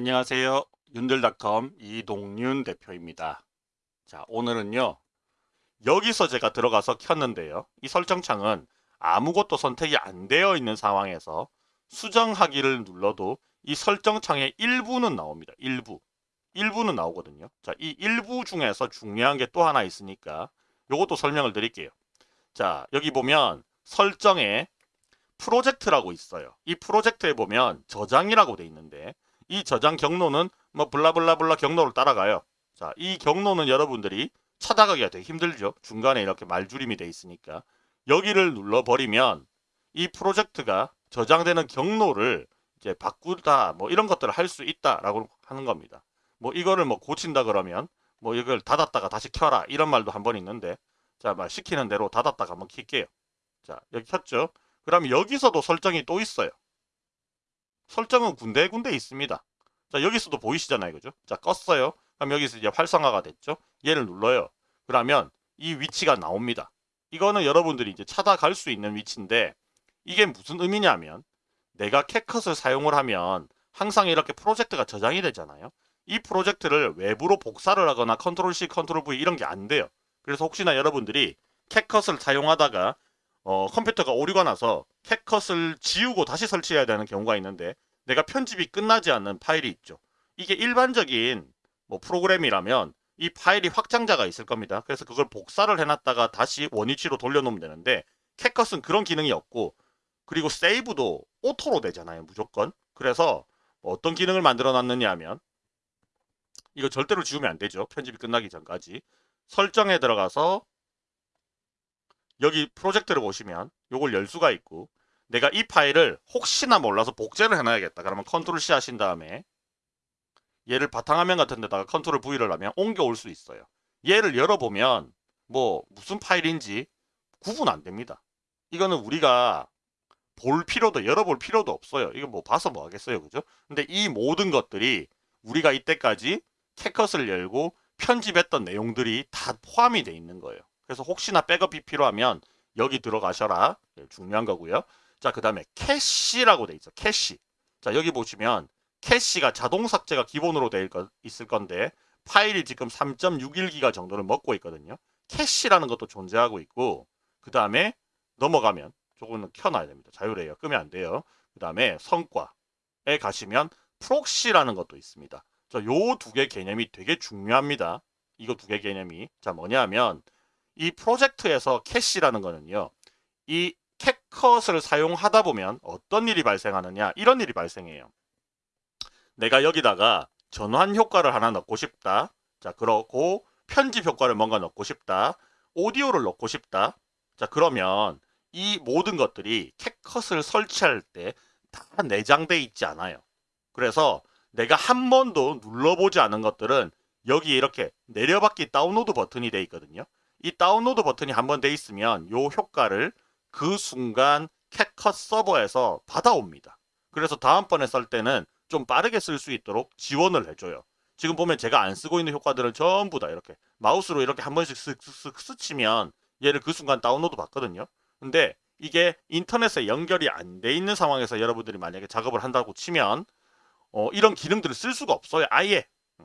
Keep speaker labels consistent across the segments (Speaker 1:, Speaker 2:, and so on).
Speaker 1: 안녕하세요. 윤들닷컴 이동윤 대표입니다. 자, 오늘은요. 여기서 제가 들어가서 켰는데요. 이 설정창은 아무것도 선택이 안 되어 있는 상황에서 수정하기를 눌러도 이 설정창의 일부는 나옵니다. 일부. 일부는 나오거든요. 자, 이 일부 중에서 중요한 게 또 하나 있으니까 요것도 설명을 드릴게요. 자, 여기 보면 설정에 프로젝트라고 있어요. 이 프로젝트에 보면 저장이라고 돼 있는데 이 저장 경로는 뭐 블라블라블라 경로를 따라가요. 자, 이 경로는 여러분들이 찾아가기가 되게 힘들죠. 중간에 이렇게 말줄임이 돼 있으니까 여기를 눌러버리면 이 프로젝트가 저장되는 경로를 이제 바꾸다 뭐 이런 것들을 할 수 있다라고 하는 겁니다. 뭐 이거를 뭐 고친다 그러면 뭐 이걸 닫았다가 다시 켜라 이런 말도 한 번 있는데 자, 말 시키는 대로 닫았다가 한번 킬게요. 자, 여기 켰죠? 그럼 여기서도 설정이 또 있어요. 설정은 군데군데 있습니다. 자, 여기서도 보이시잖아요. 그죠? 자, 껐어요. 그럼 여기서 이제 활성화가 됐죠? 얘를 눌러요. 그러면 이 위치가 나옵니다. 이거는 여러분들이 이제 찾아갈 수 있는 위치인데 이게 무슨 의미냐면 내가 CapCut을 사용을 하면 항상 이렇게 프로젝트가 저장이 되잖아요. 이 프로젝트를 외부로 복사를 하거나 컨트롤 C, 컨트롤 V 이런 게 안 돼요. 그래서 혹시나 여러분들이 CapCut을 사용하다가 어, 컴퓨터가 오류가 나서 CapCut을 지우고 다시 설치해야 되는 경우가 있는데 내가 편집이 끝나지 않는 파일이 있죠. 이게 일반적인 뭐 프로그램이라면 이 파일이 확장자가 있을 겁니다. 그래서 그걸 복사를 해놨다가 다시 원위치로 돌려놓으면 되는데 CapCut은 그런 기능이 없고 그리고 save도 auto로 되잖아요. 무조건. 그래서 뭐 어떤 기능을 만들어 놨느냐 하면 이거 절대로 지우면 안 되죠. 편집이 끝나기 전까지. 설정에 들어가서 여기 프로젝트를 보시면 이걸 열 수가 있고 내가 이 파일을 혹시나 몰라서 복제를 해놔야겠다. 그러면 컨트롤 C 하신 다음에 얘를 바탕화면 같은 데다가 컨트롤 V를 하면 옮겨올 수 있어요. 얘를 열어보면 뭐 무슨 파일인지 구분 안 됩니다. 이거는 우리가 볼 필요도 열어볼 필요도 없어요. 이거 뭐 봐서 뭐 하겠어요. 그죠? 근데 이 모든 것들이 우리가 이때까지 CapCut을 열고 편집했던 내용들이 다 포함이 돼 있는 거예요. 그래서 혹시나 백업이 필요하면 여기 들어가셔라. 네, 중요한 거고요. 자, 그 다음에 캐시라고 돼 있어. 캐시. 자, 여기 보시면 캐시가 자동 삭제가 기본으로 돼 있을 건데 파일이 지금 3.61기가 정도를 먹고 있거든요. 캐시라는 것도 존재하고 있고 그 다음에 넘어가면 조금은 켜놔야 됩니다. 자유래요. 끄면 안 돼요. 그 다음에 성과에 가시면 proxy라는 것도 있습니다. 자, 요 두 개 개념이 되게 중요합니다. 이거 두 개 개념이. 자, 뭐냐면 이 프로젝트에서 캐시라는 거는요. 이 CapCut을 사용하다 보면 어떤 일이 발생하느냐 이런 일이 발생해요. 내가 여기다가 전환 효과를 하나 넣고 싶다. 자 그러고 편집 효과를 뭔가 넣고 싶다. 오디오를 넣고 싶다. 자 그러면 이 모든 것들이 캣컷을 설치할 때 다 내장돼 있지 않아요. 그래서 내가 한 번도 눌러보지 않은 것들은 여기 이렇게 내려받기 다운로드 버튼이 돼 있거든요. 이 다운로드 버튼이 한 번 돼 있으면 요 효과를 그 순간 캣컷 서버에서 받아옵니다. 그래서 다음번에 쓸 때는 좀 빠르게 쓸 수 있도록 지원을 해줘요. 지금 보면 제가 안 쓰고 있는 효과들은 전부 다 이렇게 마우스로 이렇게 한 번씩 쓱쓱쓱 스치면 얘를 그 순간 다운로드 받거든요. 근데 이게 인터넷에 연결이 안 돼 있는 상황에서 여러분들이 만약에 작업을 한다고 치면 어, 이런 기능들을 쓸 수가 없어요. 아예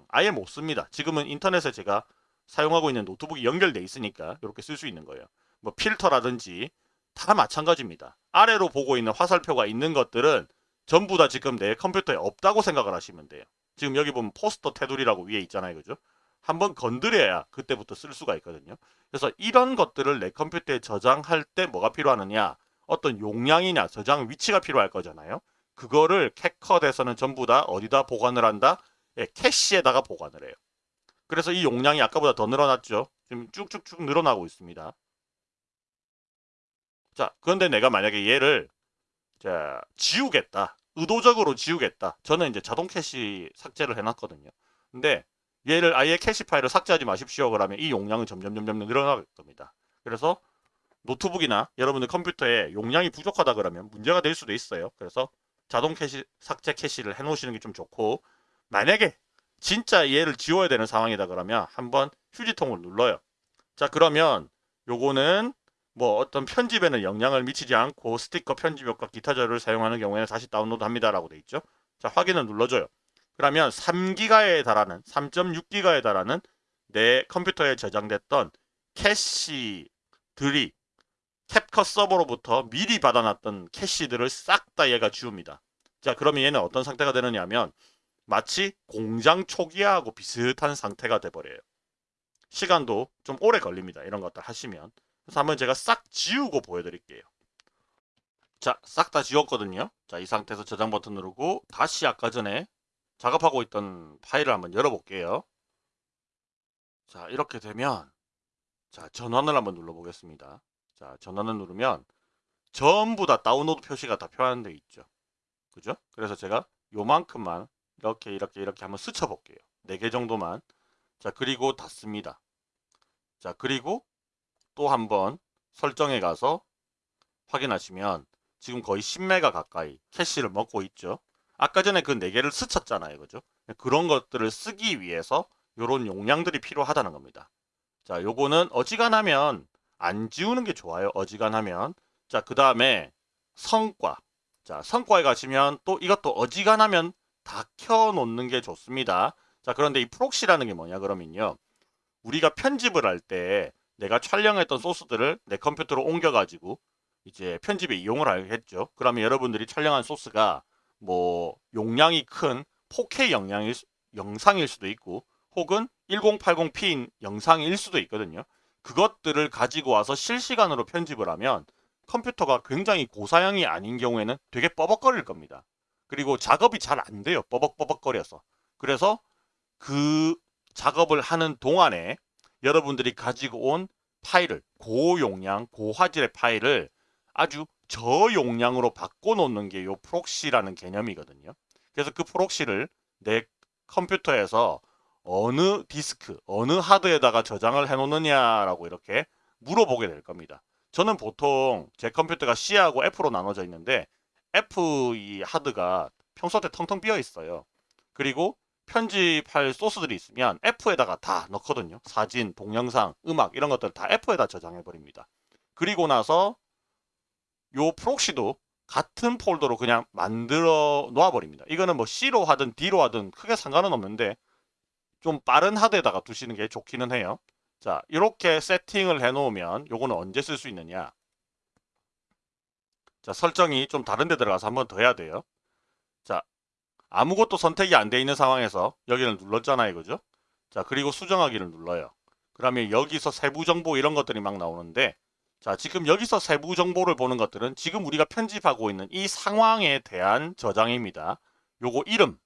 Speaker 1: 아예 못 씁니다. 지금은 인터넷에 제가 사용하고 있는 노트북이 연결돼 있으니까 이렇게 쓸 수 있는 거예요. 뭐 필터라든지 다 마찬가지입니다. 아래로 보고 있는 화살표가 있는 것들은 전부 다 지금 내 컴퓨터에 없다고 생각을 하시면 돼요. 지금 여기 보면 포스터 테두리라고 위에 있잖아요. 그죠? 한번 건드려야 그때부터 쓸 수가 있거든요. 그래서 이런 것들을 내 컴퓨터에 저장할 때 뭐가 필요하느냐 어떤 용량이냐 저장 위치가 필요할 거잖아요. 그거를 CapCut에서는 전부 다 어디다 보관을 한다? 예, 캐시에다가 보관을 해요. 그래서 이 용량이 아까보다 더 늘어났죠. 지금 쭉쭉쭉 늘어나고 있습니다. 자, 그런데 내가 만약에 얘를 자, 지우겠다. 의도적으로 지우겠다. 저는 이제 자동 캐시 삭제를 해놨거든요. 근데 얘를 아예 캐시 파일을 삭제하지 마십시오. 그러면 이 용량은 점점 점점 늘어날 겁니다. 그래서 노트북이나 여러분들 컴퓨터에 용량이 부족하다 그러면 문제가 될 수도 있어요. 그래서 자동 캐시 삭제 캐시를 해놓으시는 게 좀 좋고 만약에 진짜 얘를 지워야 되는 상황이다 그러면 한번 휴지통을 눌러요. 자 그러면 요거는 뭐 어떤 편집에는 영향을 미치지 않고 스티커 편집 효과 기타 자료를 사용하는 경우에는 다시 다운로드 합니다라고 돼 있죠. 자 확인을 눌러줘요. 그러면 3기가에 달하는 3.6기가에 달하는 내 컴퓨터에 저장됐던 캐시들이 캡컷 서버로부터 미리 받아놨던 캐시들을 싹 다 얘가 지웁니다. 자 그러면 얘는 어떤 상태가 되느냐 하면 마치 공장 초기화하고 비슷한 상태가 돼버려요. 시간도 좀 오래 걸립니다. 이런 것들 하시면. 그래서 한번 제가 싹 지우고 보여드릴게요. 자, 싹 다 지웠거든요. 자, 이 상태에서 저장 버튼 누르고 다시 아까 전에 작업하고 있던 파일을 한번 열어볼게요. 자, 이렇게 되면 자, 전원을 한번 눌러보겠습니다. 자, 전원을 누르면 전부 다 다운로드 표시가 다 표현되어 있죠. 그죠? 그래서 제가 요만큼만 이렇게 이렇게 이렇게 한번 스쳐 볼게요. 4개 정도만. 자, 그리고 닫습니다. 자, 그리고 또 한번 설정에 가서 확인하시면 지금 거의 10메가 가까이 캐시를 먹고 있죠. 아까 전에 그 4개를 스쳤잖아요. 그죠? 그런 것들을 쓰기 위해서 이런 용량들이 필요하다는 겁니다. 자, 요거는 어지간하면 안 지우는 게 좋아요. 어지간하면. 자, 그 다음에 성과. 자, 성과에 가시면 또 이것도 어지간하면 다 켜놓는 게 좋습니다. 자, 그런데 이 proxy라는 게 뭐냐 그러면요. 우리가 편집을 할 때 내가 촬영했던 소스들을 내 컴퓨터로 옮겨가지고 이제 편집에 이용을 하겠죠. 그러면 여러분들이 촬영한 소스가 뭐 용량이 큰 4K 영향일, 영상일 수도 있고 혹은 1080p 영상일 수도 있거든요. 그것들을 가지고 와서 실시간으로 편집을 하면 컴퓨터가 굉장히 고사양이 아닌 경우에는 되게 뻐벅거릴 겁니다. 그리고 작업이 잘 안 돼요. 뻐벅뻐벅거려서. 그래서 그 작업을 하는 동안에 여러분들이 가지고 온 파일을 고용량, 고화질의 파일을 아주 저용량으로 바꿔놓는 게요 proxy라는 개념이거든요. 그래서 그 proxy를 내 컴퓨터에서 어느 디스크, 어느 하드에다가 저장을 해놓느냐라고 이렇게 물어보게 될 겁니다. 저는 보통 제 컴퓨터가 C하고 F로 나눠져 있는데 F 이 하드가 평소 때 텅텅 비어 있어요. 그리고 편집할 소스들이 있으면 F에다가 다 넣거든요. 사진, 동영상, 음악 이런 것들 다 F에다 저장해 버립니다. 그리고 나서 요 proxy도 같은 폴더로 그냥 만들어 놓아 버립니다. 이거는 뭐 C로 하든 D로 하든 크게 상관은 없는데 좀 빠른 하드에다가 두시는 게 좋기는 해요. 자, 이렇게 세팅을 해 놓으면 요거는 언제 쓸 수 있느냐? 자, 설정이 좀 다른 데 들어가서 한 번 더 해야 돼요. 자, 아무것도 선택이 안 돼 있는 상황에서 여기를 눌렀잖아요. 그죠? 자, 그리고 수정하기를 눌러요. 그러면 여기서 세부 정보 이런 것들이 막 나오는데 자, 지금 여기서 세부 정보를 보는 것들은 지금 우리가 편집하고 있는 이 상황에 대한 저장입니다. 요거 이름,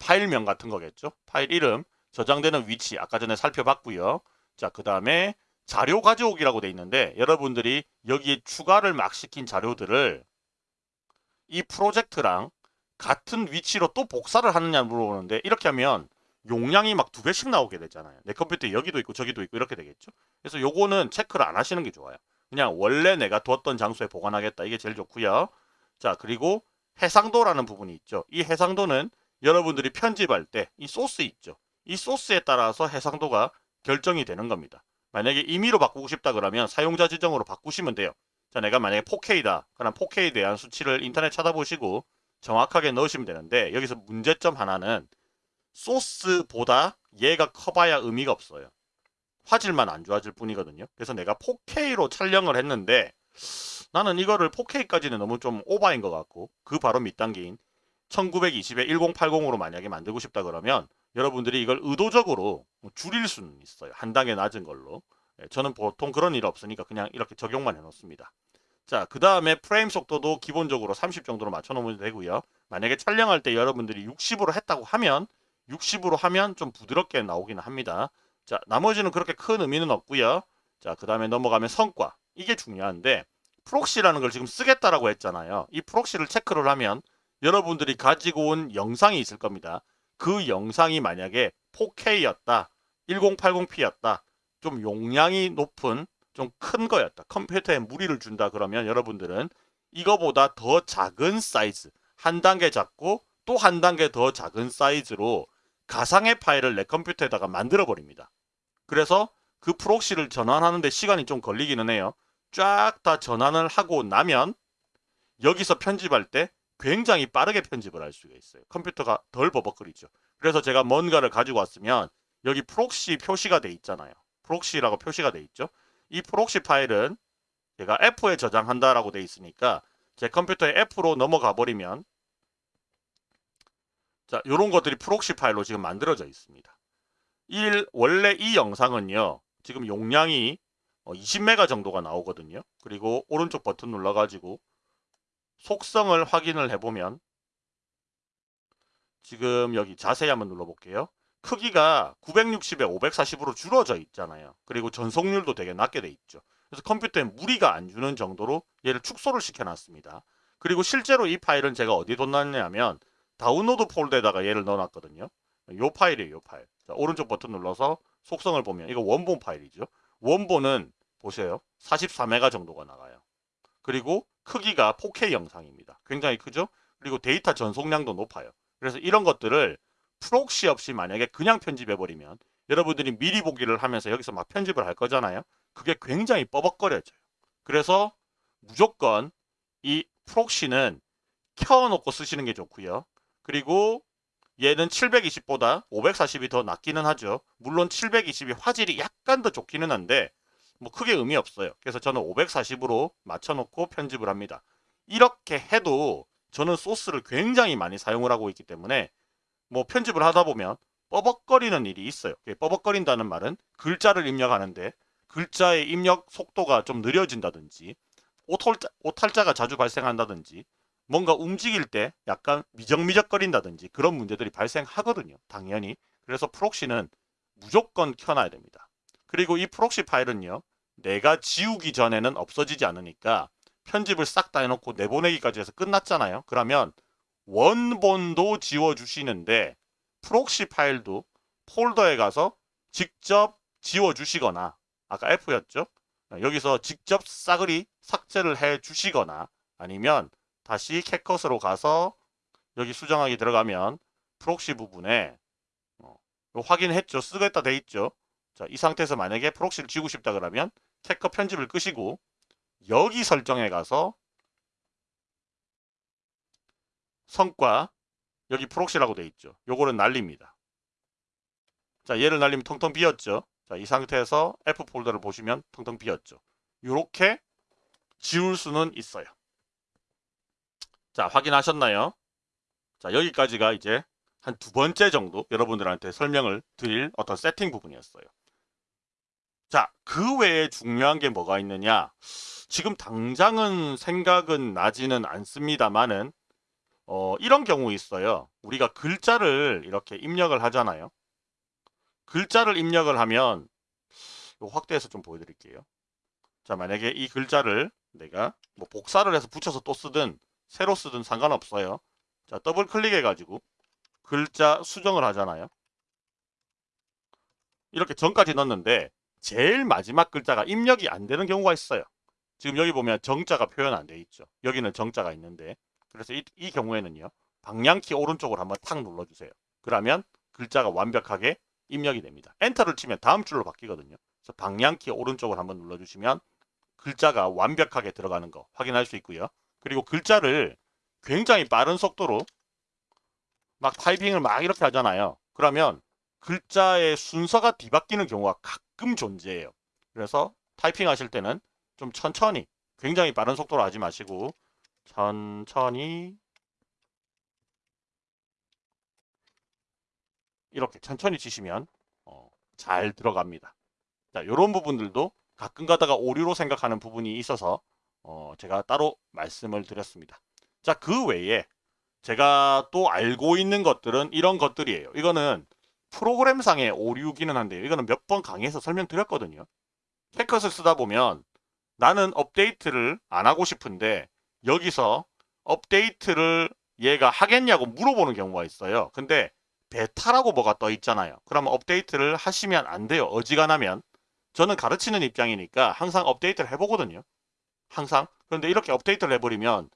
Speaker 1: 파일명 같은 거겠죠? 파일 이름, 저장되는 위치 아까 전에 살펴봤고요. 자, 그 다음에 자료 가져오기라고 돼 있는데 여러분들이 여기에 추가를 막 시킨 자료들을 이 프로젝트랑 같은 위치로 또 복사를 하느냐 물어보는데 이렇게 하면 용량이 막 두 배씩 나오게 되잖아요. 내 컴퓨터에 여기도 있고 저기도 있고 이렇게 되겠죠. 그래서 요거는 체크를 안 하시는 게 좋아요. 그냥 원래 내가 두었던 장소에 보관하겠다. 이게 제일 좋고요. 자 그리고 해상도라는 부분이 있죠. 이 해상도는 여러분들이 편집할 때 이 소스 있죠. 이 소스에 따라서 해상도가 결정이 되는 겁니다. 만약에 임의로 바꾸고 싶다 그러면 사용자 지정으로 바꾸시면 돼요. 자, 내가 만약에 4K다. 그럼 4K에 대한 수치를 인터넷 찾아보시고 정확하게 넣으시면 되는데 여기서 문제점 하나는 소스보다 얘가 커봐야 의미가 없어요. 화질만 안 좋아질 뿐이거든요. 그래서 내가 4K로 촬영을 했는데 나는 이거를 4K까지는 너무 좀 오바인 것 같고 그 바로 밑단계인 1920에 1080으로 만약에 만들고 싶다 그러면 여러분들이 이걸 의도적으로 줄일 수는 있어요. 한 단계 낮은 걸로. 예, 저는 보통 그런 일 없으니까 그냥 이렇게 적용만 해놓습니다. 자, 그 다음에 프레임 속도도 기본적으로 30 정도로 맞춰놓으면 되고요. 만약에 촬영할 때 여러분들이 60으로 했다고 하면 60으로 하면 좀 부드럽게 나오기는 합니다. 자, 나머지는 그렇게 큰 의미는 없고요. 자, 그 다음에 넘어가면 성과. 이게 중요한데 proxy라는 걸 지금 쓰겠다라고 했잖아요. 이 proxy를 체크를 하면 여러분들이 가지고 온 영상이 있을 겁니다. 그 영상이 만약에 4K였다, 1080p였다, 좀 용량이 높은 좀 큰 거였다. 컴퓨터에 무리를 준다 그러면 여러분들은 이거보다 더 작은 사이즈, 한 단계 작고 또 한 단계 더 작은 사이즈로 가상의 파일을 내 컴퓨터에다가 만들어 버립니다. 그래서 그 proxy를 전환하는데 시간이 좀 걸리기는 해요. 쫙 다 전환을 하고 나면 여기서 편집할 때 굉장히 빠르게 편집을 할 수가 있어요. 컴퓨터가 덜 버벅거리죠. 그래서 제가 뭔가를 가지고 왔으면 여기 proxy 표시가 돼 있잖아요. proxy라고 표시가 돼 있죠. 이 proxy 파일은 제가 F에 저장한다라고 돼 있으니까 제 컴퓨터에 F로 넘어가 버리면 자, 요런 것들이 proxy 파일로 지금 만들어져 있습니다. 1 원래 이 영상은요. 지금 용량이 20메가 정도가 나오거든요. 그리고 오른쪽 버튼 눌러 가지고 속성을 확인을 해보면 지금 여기 자세히 한번 눌러볼게요. 크기가 960에 540으로 줄어져 있잖아요. 그리고 전송률도 되게 낮게 돼 있죠. 그래서 컴퓨터에 무리가 안 주는 정도로 얘를 축소를 시켜놨습니다. 그리고 실제로 이 파일은 제가 어디 뒀냐면 다운로드 폴더에다가 얘를 넣어놨거든요. 요 파일이에요. 요 파일. 자, 오른쪽 버튼 눌러서 속성을 보면 이거 원본 파일이죠. 원본은 보세요. 44메가 정도가 나가요. 그리고 크기가 4K 영상입니다. 굉장히 크죠? 그리고 데이터 전송량도 높아요. 그래서 이런 것들을 proxy 없이 만약에 그냥 편집해버리면 여러분들이 미리 보기를 하면서 여기서 막 편집을 할 거잖아요. 그게 굉장히 뻐벅거려져요. 그래서 무조건 이 프록시는 켜놓고 쓰시는 게 좋고요. 그리고 얘는 720보다 540이 더 낫기는 하죠. 물론 720이 화질이 약간 더 좋기는 한데 뭐 크게 의미 없어요. 그래서 저는 540으로 맞춰놓고 편집을 합니다. 이렇게 해도 저는 소스를 굉장히 많이 사용을 하고 있기 때문에 뭐 편집을 하다 보면 버벅거리는 일이 있어요. 버벅거린다는 말은 글자를 입력하는데 글자의 입력 속도가 좀 느려진다든지 오탈자, 오탈자가 자주 발생한다든지 뭔가 움직일 때 약간 미적미적거린다든지 그런 문제들이 발생하거든요. 당연히. 그래서 proxy는 무조건 켜놔야 됩니다. 그리고 이 proxy 파일은요. 내가 지우기 전에는 없어지지 않으니까 편집을 싹 다 해놓고 내보내기까지 해서 끝났잖아요. 그러면 원본도 지워주시는데 proxy 파일도 폴더에 가서 직접 지워주시거나 아까 F였죠? 여기서 직접 싸그리 삭제를 해 주시거나 아니면 다시 CapCut으로 가서 여기 수정하기 들어가면 proxy 부분에 어, 확인했죠. 쓰겠다 돼 있죠. 자, 이 상태에서 만약에 proxy를 지우고 싶다 그러면 CapCut 편집을 끄시고 여기 설정에 가서 성능 여기 proxy라고 돼 있죠. 요거는 날립니다. 자, 얘를 날리면 텅텅 비었죠. 자, 이 상태에서 F 폴더를 보시면 텅텅 비었죠. 이렇게 지울 수는 있어요. 자, 확인하셨나요? 자, 여기까지가 이제 한 두 번째 정도 여러분들한테 설명을 드릴 어떤 세팅 부분이었어요. 자, 그 외에 중요한 게 뭐가 있느냐? 지금 당장은 생각은 나지는 않습니다만은 어, 이런 경우 있어요. 우리가 글자를 이렇게 입력을 하잖아요. 글자를 입력을 하면 확대해서 좀 보여드릴게요. 자, 만약에 이 글자를 내가 뭐 복사를 해서 붙여서 또 쓰든 새로 쓰든 상관없어요. 자, 더블 클릭해가지고 글자 수정을 하잖아요. 이렇게 전까지 넣었는데 제일 마지막 글자가 입력이 안 되는 경우가 있어요. 지금 여기 보면 정자가 표현 안 돼 있죠. 여기는 정자가 있는데 그래서 이, 이 경우에는요. 방향키 오른쪽으로 한번 탁 눌러주세요. 그러면 글자가 완벽하게 입력이 됩니다. 엔터를 치면 다음 줄로 바뀌거든요. 그래서 방향키 오른쪽을 한번 눌러주시면 글자가 완벽하게 들어가는 거 확인할 수 있고요. 그리고 글자를 굉장히 빠른 속도로 막 타이핑을 막 이렇게 하잖아요. 그러면 글자의 순서가 뒤바뀌는 경우가 가끔 존재해요. 그래서 타이핑 하실 때는 좀 천천히 굉장히 빠른 속도로 하지 마시고 천천히 이렇게 천천히 치시면 어, 잘 들어갑니다. 자, 이런 부분들도 가끔 가다가 오류로 생각하는 부분이 있어서 어, 제가 따로 말씀을 드렸습니다. 자, 그 외에 제가 또 알고 있는 것들은 이런 것들이에요. 이거는 프로그램상의 오류기는 한데요. 이거는 몇 번 강의에서 설명드렸거든요. 캐컷을 쓰다 보면 나는 업데이트를 안 하고 싶은데 여기서 업데이트를 얘가 하겠냐고 물어보는 경우가 있어요. 근데 베타라고 뭐가 떠 있잖아요. 그러면 업데이트를 하시면 안 돼요. 어지간하면. 저는 가르치는 입장이니까 항상 업데이트를 해보거든요. 항상. 그런데 이렇게 업데이트를 해버리면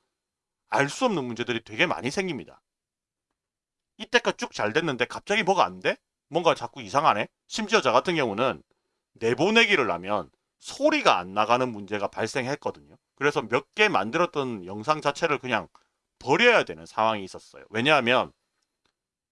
Speaker 1: 알 수 없는 문제들이 되게 많이 생깁니다. 이때까지 쭉 잘 됐는데 갑자기 뭐가 안 돼? 뭔가 자꾸 이상하네? 심지어 저 같은 경우는 내보내기를 하면 소리가 안 나가는 문제가 발생했거든요. 그래서 몇 개 만들었던 영상 자체를 그냥 버려야 되는 상황이 있었어요. 왜냐하면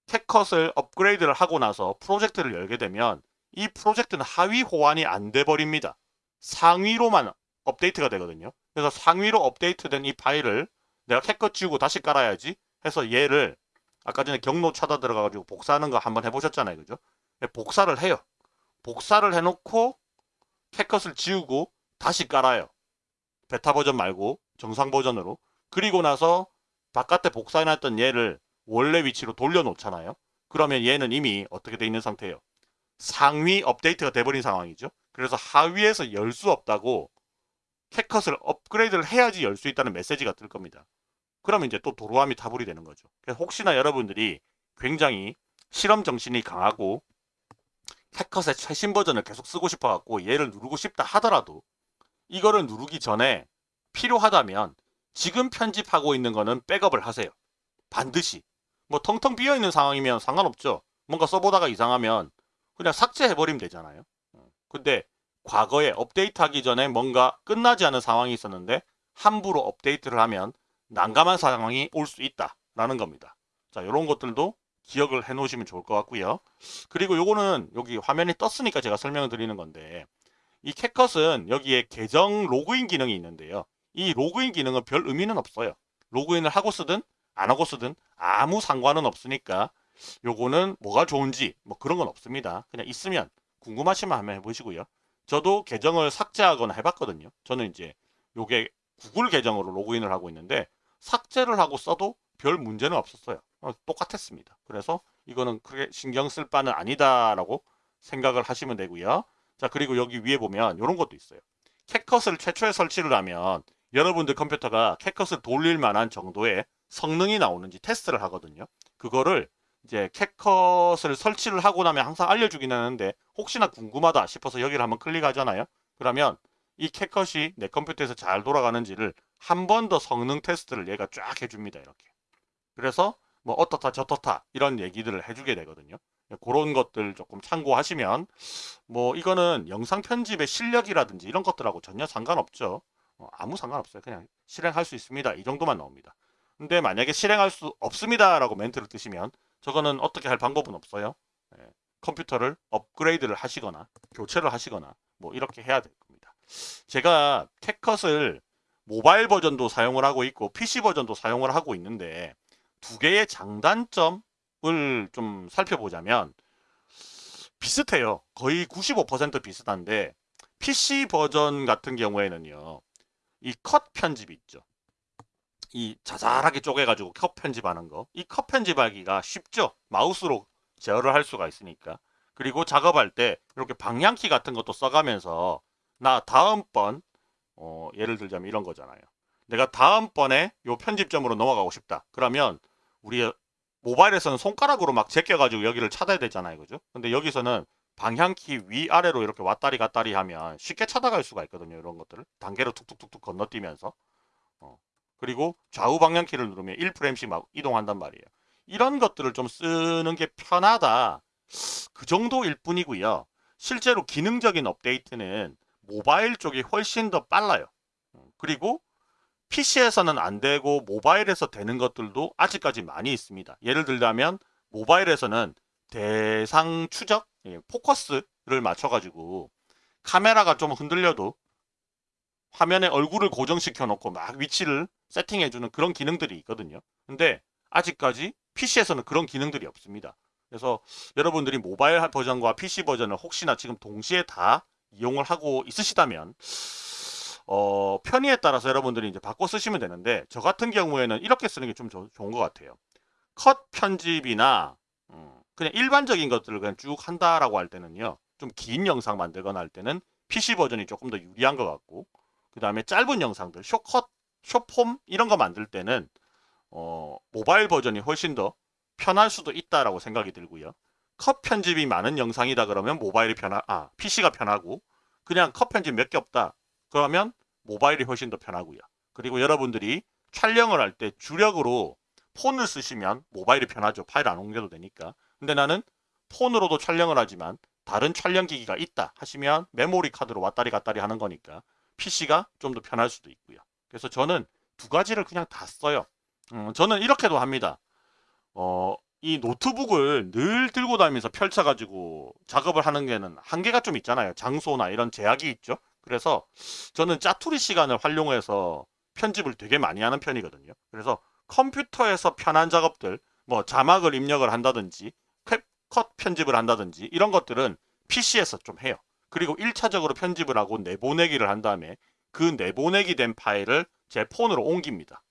Speaker 1: 캣컷을 업그레이드를 하고 나서 프로젝트를 열게 되면 이 프로젝트는 하위 호환이 안 돼 버립니다. 상위로만 업데이트가 되거든요. 그래서 상위로 업데이트된 이 파일을 내가 캣컷 지우고 다시 깔아야지 해서 얘를 아까 전에 경로 찾아 들어가가지고 복사하는 거 한번 해보셨잖아요. 그죠? 네, 복사를 해요. 복사를 해놓고 캣컷을 지우고 다시 깔아요. 베타 버전 말고 정상 버전으로. 그리고 나서 바깥에 복사해놨던 얘를 원래 위치로 돌려놓잖아요. 그러면 얘는 이미 어떻게 돼 있는 상태예요? 상위 업데이트가 돼버린 상황이죠. 그래서 하위에서 열 수 없다고 캣컷을 업그레이드를 해야지 열 수 있다는 메시지가 뜰 겁니다. 그러면 이제 또 도로함이 타불이 되는 거죠. 그래서 혹시나 여러분들이 굉장히 실험 정신이 강하고 캣컷의 최신 버전을 계속 쓰고 싶어 갖고 얘를 누르고 싶다 하더라도 이거를 누르기 전에 필요하다면 지금 편집하고 있는 거는 백업을 하세요. 반드시. 뭐 텅텅 비어 있는 상황이면 상관없죠. 뭔가 써보다가 이상하면 그냥 삭제해버리면 되잖아요. 어. 근데 과거에 업데이트하기 전에 뭔가 끝나지 않은 상황이 있었는데 함부로 업데이트를 하면 난감한 상황이 올 수 있다라는 겁니다. 자, 이런 것들도 기억을 해 놓으시면 좋을 것 같고요. 그리고 요거는 여기 화면이 떴으니까 제가 설명을 드리는 건데 이 캣컷은 여기에 계정 로그인 기능이 있는데요. 이 로그인 기능은 별 의미는 없어요. 로그인을 하고 쓰든 안 하고 쓰든 아무 상관은 없으니까 요거는 뭐가 좋은지 뭐 그런 건 없습니다. 그냥 있으면 궁금하시면 한번 해보시고요. 저도 계정을 삭제하거나 해봤거든요. 저는 이제 요게 구글 계정으로 로그인을 하고 있는데 삭제를 하고 써도 별 문제는 없었어요. 어, 똑같았습니다. 그래서 이거는 크게 신경 쓸 바는 아니다라고 생각을 하시면 되고요. 자 그리고 여기 위에 보면 이런 것도 있어요. 캣컷을 최초에 설치를 하면 여러분들 컴퓨터가 캣컷을 돌릴 만한 정도의 성능이 나오는지 테스트를 하거든요. 그거를 이제 캣컷을 설치를 하고 나면 항상 알려주긴 하는데 혹시나 궁금하다 싶어서 여기를 한번 클릭하잖아요. 그러면 이 캣컷이 내 컴퓨터에서 잘 돌아가는지를 한 번 더 성능 테스트를 얘가 쫙 해줍니다. 이렇게. 그래서 뭐 어떻다 저떻다 이런 얘기들을 해주게 되거든요. 그런 것들 조금 참고하시면 뭐 이거는 영상 편집의 실력이라든지 이런 것들하고 전혀 상관없죠. 어, 아무 상관없어요. 그냥 실행할 수 있습니다. 이 정도만 나옵니다. 근데 만약에 실행할 수 없습니다 라고 멘트를 뜨시면 저거는 어떻게 할 방법은 없어요. 예, 컴퓨터를 업그레이드를 하시거나 교체를 하시거나 뭐 이렇게 해야 될 겁니다. 제가 캣컷을 모바일 버전도 사용을 하고 있고 PC 버전도 사용을 하고 있는데 두 개의 장단점을 좀 살펴보자면 비슷해요. 거의 95% 비슷한데 PC 버전 같은 경우에는요. 이 컷 편집 있죠. 이 자잘하게 쪼개가지고 컷 편집하는 거. 이 컷 편집하기가 쉽죠. 마우스로 제어를 할 수가 있으니까. 그리고 작업할 때 이렇게 방향키 같은 것도 써가면서 나 다음번 어, 예를 들자면 이런 거잖아요. 내가 다음번에 요 편집점으로 넘어가고 싶다. 그러면 우리 모바일에서는 손가락으로 막 제껴가지고 여기를 찾아야 되잖아요. 그죠? 근데 여기서는 방향키 위아래로 이렇게 왔다리 갔다리 하면 쉽게 찾아갈 수가 있거든요. 이런 것들을. 단계로 툭툭툭툭 건너뛰면서. 어. 그리고 좌우 방향키를 누르면 1프레임씩 막 이동한단 말이에요. 이런 것들을 좀 쓰는 게 편하다. 그 정도일 뿐이고요. 실제로 기능적인 업데이트는 모바일 쪽이 훨씬 더 빨라요. 어, 그리고 PC에서는 안 되고 모바일에서 되는 것들도 아직까지 많이 있습니다. 예를 들자면 모바일에서는 대상 추적, 예, 포커스를 맞춰가지고 카메라가 좀 흔들려도 화면에 얼굴을 고정시켜 놓고 막 위치를 세팅해 주는 그런 기능들이 있거든요. 근데 아직까지 PC에서는 그런 기능들이 없습니다. 그래서 여러분들이 모바일 버전과 PC 버전을 혹시나 지금 동시에 다 이용을 하고 있으시다면 어, 편의에 따라서 여러분들이 이제 바꿔 쓰시면 되는데 저 같은 경우에는 이렇게 쓰는 게 좀 좋은 것 같아요. 컷 편집이나 음, 그냥 일반적인 것들을 그냥 쭉 한다라고 할 때는요. 좀 긴 영상 만들거나 할 때는 PC 버전이 조금 더 유리한 것 같고 그 다음에 짧은 영상들 쇼컷, 쇼폼 이런 거 만들 때는 어, 모바일 버전이 훨씬 더 편할 수도 있다라고 생각이 들고요. 컷 편집이 많은 영상이다 그러면 모바일이 편하, 아, PC가 편하고 그냥 컷 편집 몇 개 없다. 그러면 모바일이 훨씬 더 편하고요. 그리고 여러분들이 촬영을 할 때 주력으로 폰을 쓰시면 모바일이 편하죠. 파일 안 옮겨도 되니까. 근데 나는 폰으로도 촬영을 하지만 다른 촬영 기기가 있다 하시면 메모리 카드로 왔다리 갔다리 하는 거니까 PC가 좀 더 편할 수도 있고요. 그래서 저는 두 가지를 그냥 다 써요. 음, 저는 이렇게도 합니다. 어, 이 노트북을 늘 들고 다니면서 펼쳐가지고 작업을 하는 게는 한계가 좀 있잖아요. 장소나 이런 제약이 있죠. 그래서 저는 짜투리 시간을 활용해서 편집을 되게 많이 하는 편이거든요. 그래서 컴퓨터에서 편한 작업들, 뭐 자막을 입력을 한다든지, 컷 편집을 한다든지 이런 것들은 PC에서 좀 해요. 그리고 1차적으로 편집을 하고 내보내기를 한 다음에 그 내보내기 된 파일을 제 폰으로 옮깁니다.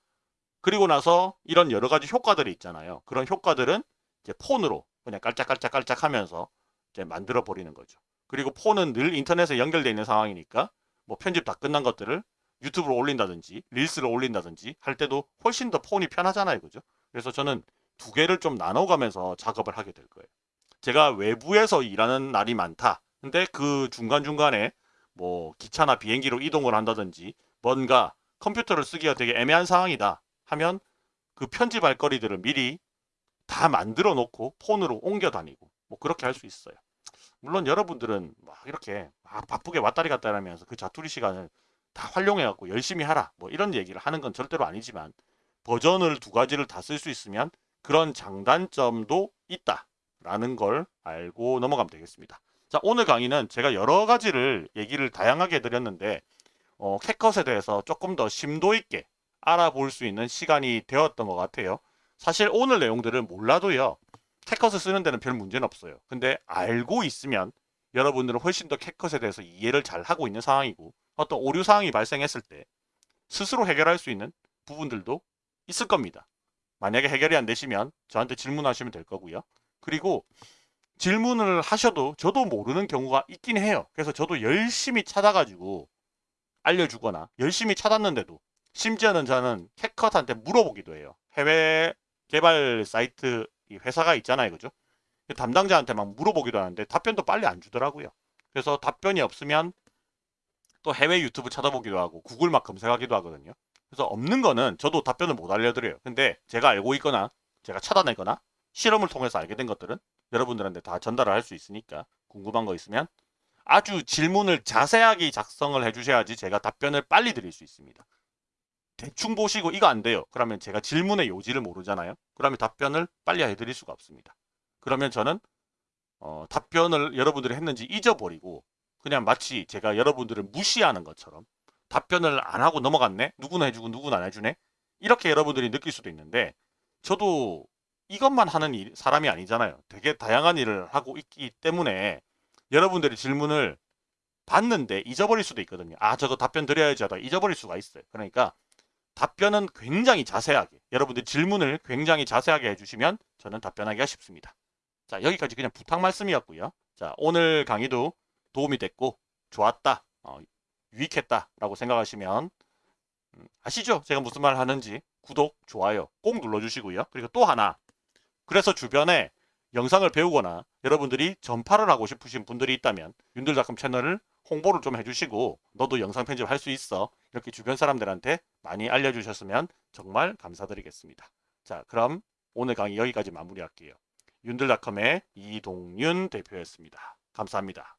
Speaker 1: 그리고 나서 이런 여러 가지 효과들이 있잖아요. 그런 효과들은 이제 폰으로 그냥 깔짝깔짝깔짝 하면서 이제 만들어 버리는 거죠. 그리고 폰은 늘 인터넷에 연결되어 있는 상황이니까 뭐 편집 다 끝난 것들을 유튜브로 올린다든지 릴스를 올린다든지 할 때도 훨씬 더 폰이 편하잖아요. 그죠? 그래서 저는 두 개를 좀 나눠가면서 작업을 하게 될 거예요. 제가 외부에서 일하는 날이 많다. 근데 그 중간중간에 뭐 기차나 비행기로 이동을 한다든지 뭔가 컴퓨터를 쓰기가 되게 애매한 상황이다 하면 그 편집할 거리들을 미리 다 만들어 놓고 폰으로 옮겨 다니고 뭐 그렇게 할 수 있어요. 물론 여러분들은 막 이렇게 막 바쁘게 왔다리 갔다 하면서 그 자투리 시간을 다 활용해 갖고 열심히 하라 뭐 이런 얘기를 하는 건 절대로 아니지만 버전을 두 가지를 다 쓸 수 있으면 그런 장단점도 있다 라는 걸 알고 넘어가면 되겠습니다. 자 오늘 강의는 제가 여러 가지를 얘기를 다양하게 드렸는데 어, 캣컷에 대해서 조금 더 심도 있게 알아볼 수 있는 시간이 되었던 것 같아요. 사실 오늘 내용들은 몰라도요. 캣컷을 쓰는 데는 별 문제는 없어요. 근데 알고 있으면 여러분들은 훨씬 더 캣컷에 대해서 이해를 잘 하고 있는 상황이고 어떤 오류 상황이 발생했을 때 스스로 해결할 수 있는 부분들도 있을 겁니다. 만약에 해결이 안 되시면 저한테 질문하시면 될 거고요. 그리고 질문을 하셔도 저도 모르는 경우가 있긴 해요. 그래서 저도 열심히 찾아가지고 알려주거나 열심히 찾았는데도 심지어는 저는 캐컷한테 물어보기도 해요. 해외 개발 사이트 회사가 있잖아요. 그죠? 담당자한테 막 물어보기도 하는데 답변도 빨리 안 주더라고요. 그래서 답변이 없으면 또 해외 유튜브 찾아보기도 하고 구글 막 검색하기도 하거든요. 그래서 없는 거는 저도 답변을 못 알려드려요. 근데 제가 알고 있거나 제가 찾아내거나 실험을 통해서 알게 된 것들은 여러분들한테 다 전달을 할 수 있으니까 궁금한 거 있으면 아주 질문을 자세하게 작성을 해주셔야지 제가 답변을 빨리 드릴 수 있습니다. 대충 보시고 이거 안 돼요. 그러면 제가 질문의 요지를 모르잖아요. 그러면 답변을 빨리 해드릴 수가 없습니다. 그러면 저는 어, 답변을 여러분들이 했는지 잊어버리고 그냥 마치 제가 여러분들을 무시하는 것처럼 답변을 안 하고 넘어갔네? 누구나 해주고 누구나 안 해주네? 이렇게 여러분들이 느낄 수도 있는데 저도 이것만 하는 일, 사람이 아니잖아요. 되게 다양한 일을 하고 있기 때문에 여러분들이 질문을 받는데 잊어버릴 수도 있거든요. 아 저거 답변 드려야지 하다 잊어버릴 수가 있어요. 그러니까 답변은 굉장히 자세하게 여러분들 질문을 굉장히 자세하게 해주시면 저는 답변하기가 쉽습니다. 자 여기까지 그냥 부탁 말씀이었고요. 자 오늘 강의도 도움이 됐고 좋았다 어, 유익했다 라고 생각하시면 음, 아시죠? 제가 무슨 말 하는지 구독, 좋아요 꼭 눌러주시고요. 그리고 또 하나 그래서 주변에 영상을 배우거나 여러분들이 전파를 하고 싶으신 분들이 있다면 윤들닷컴 채널을 홍보를 좀 해주시고 너도 영상 편집 할 수 있어 이렇게 주변 사람들한테 많이 알려주셨으면 정말 감사드리겠습니다. 자 그럼 오늘 강의 여기까지 마무리할게요. 윤들닷컴의 이동윤 대표였습니다. 감사합니다.